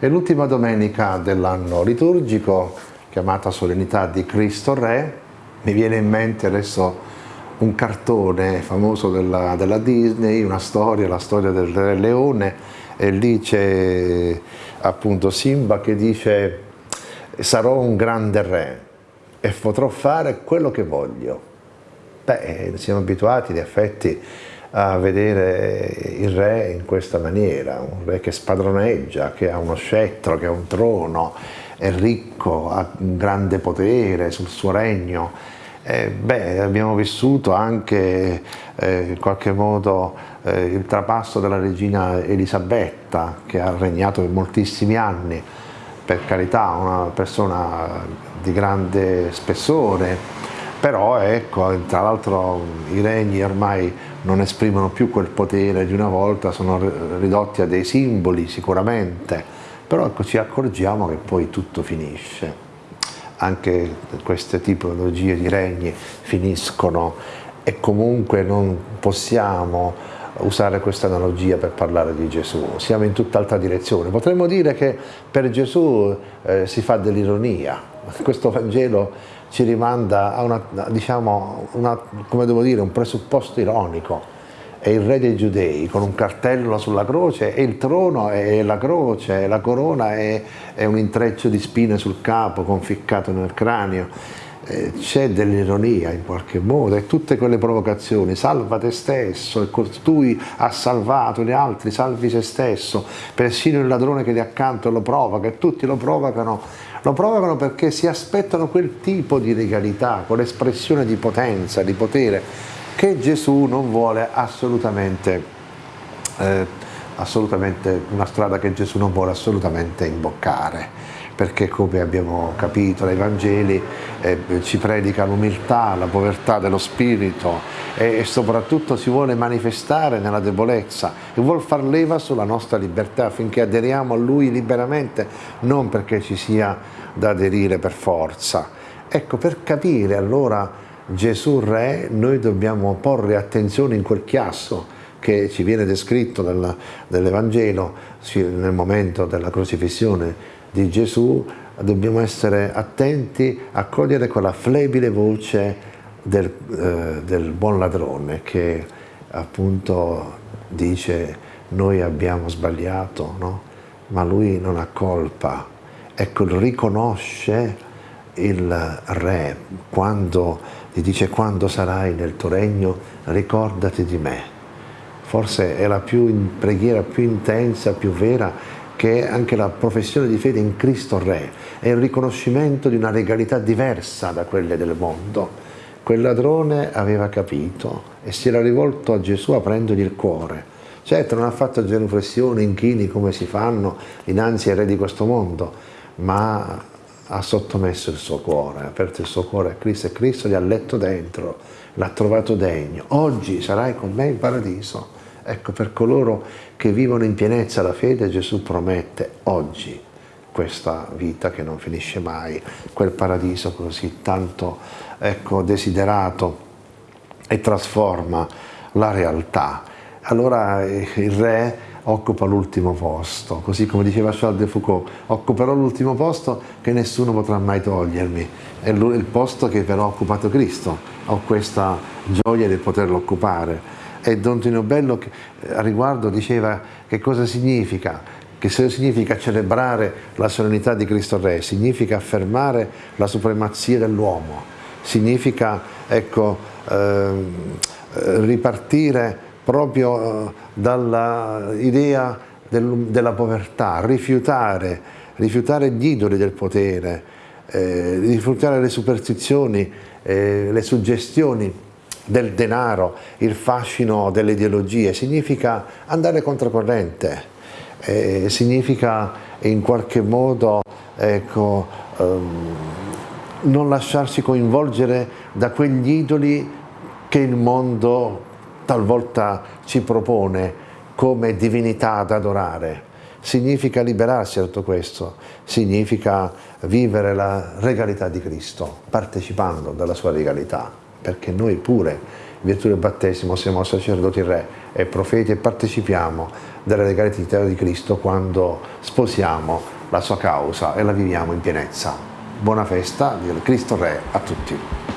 È l'ultima domenica dell'anno liturgico, chiamata Solennità di Cristo Re. Mi viene in mente adesso un cartone famoso della, della Disney, una storia, la storia del Re Leone, e lì c'è appunto Simba che dice sarò un grande re e potrò fare quello che voglio. Beh, siamo abituati in effetti a vedere il re in questa maniera, un re che spadroneggia, che ha uno scettro, che ha un trono, è ricco, ha un grande potere sul suo regno. Eh, beh, abbiamo vissuto anche eh, in qualche modo eh, il trapasso della regina Elisabetta che ha regnato per moltissimi anni, per carità una persona di grande spessore, però ecco, tra l'altro i regni ormai non esprimono più quel potere di una volta, sono ridotti a dei simboli sicuramente, però ecco, ci accorgiamo che poi tutto finisce. Anche queste tipologie di regni finiscono e comunque non possiamo usare questa analogia per parlare di Gesù, siamo in tutt'altra direzione. Potremmo dire che per Gesù eh, si fa dell'ironia, questo Vangelo ci rimanda a una, diciamo, una, dire, un presupposto ironico. È il re dei giudei con un cartello sulla croce e il trono è la croce, la corona è, è un intreccio di spine sul capo conficcato nel cranio. Eh, c'è dell'ironia in qualche modo e tutte quelle provocazioni, salva te stesso e costui ha salvato gli altri, salvi se stesso, persino il ladrone che è accanto lo provoca e tutti lo provocano lo provocano perché si aspettano quel tipo di regalità, quell'espressione di potenza, di potere, che Gesù non vuole assolutamente, eh, assolutamente, una strada che Gesù non vuole assolutamente imboccare perché come abbiamo capito dai Vangeli eh, ci predica l'umiltà, la povertà dello spirito e, e, soprattutto si vuole manifestare nella debolezza e vuole far leva sulla nostra libertà affinché aderiamo a Lui liberamente, non perché ci sia da aderire per forza. Ecco, per capire allora Gesù Re noi dobbiamo porre attenzione in quel chiasso che ci viene descritto dall'Evangelo nel momento della crocifissione di Gesù dobbiamo essere attenti a cogliere quella flebile voce del, eh, del buon ladrone che appunto dice noi abbiamo sbagliato, no? ma lui non ha colpa. Ecco, riconosce il re quando gli dice quando sarai nel tuo regno ricordati di me. Forse è la più, preghiera più intensa, più vera che è anche la professione di fede in Cristo Re, è il riconoscimento di una regalità diversa da quelle del mondo. Quel ladrone aveva capito e si era rivolto a Gesù aprendogli il cuore. Certo non ha fatto genuflessioni, inchini come si fanno dinanzi ai re di questo mondo, ma ha sottomesso il suo cuore, ha aperto il suo cuore a Cristo e Cristo gli ha letto dentro, l'ha trovato degno. Oggi sarai con me in paradiso. Ecco, per coloro che vivono in pienezza la fede, Gesù promette oggi questa vita che non finisce mai, quel paradiso così tanto ecco, desiderato e trasforma la realtà. Allora eh, il re occupa l'ultimo posto, così come diceva Charles de Foucault, occuperò l'ultimo posto che nessuno potrà mai togliermi, è il posto che però ha occupato Cristo, ho questa gioia di poterlo occupare e Don Tino Bello eh, a riguardo diceva che cosa significa, che significa celebrare la solennità di Cristo Re, significa affermare la supremazia dell'uomo, significa ecco, ehm, eh, ripartire proprio eh, dall'idea del, della povertà, rifiutare, rifiutare gli idoli del potere, eh, rifiutare le superstizioni, eh, le suggestioni del denaro, il fascino delle ideologie, significa andare controcorrente, eh, significa in qualche modo ecco, ehm, non lasciarsi coinvolgere da quegli idoli che il mondo talvolta ci propone come divinità da adorare. Significa liberarsi da tutto questo, significa vivere la regalità di Cristo, partecipando dalla sua regalità. Perché noi pure, in virtù del battesimo, siamo sacerdoti re e profeti e partecipiamo della legalità di Cristo quando sposiamo la sua causa e la viviamo in pienezza. Buona festa del Cristo Re a tutti.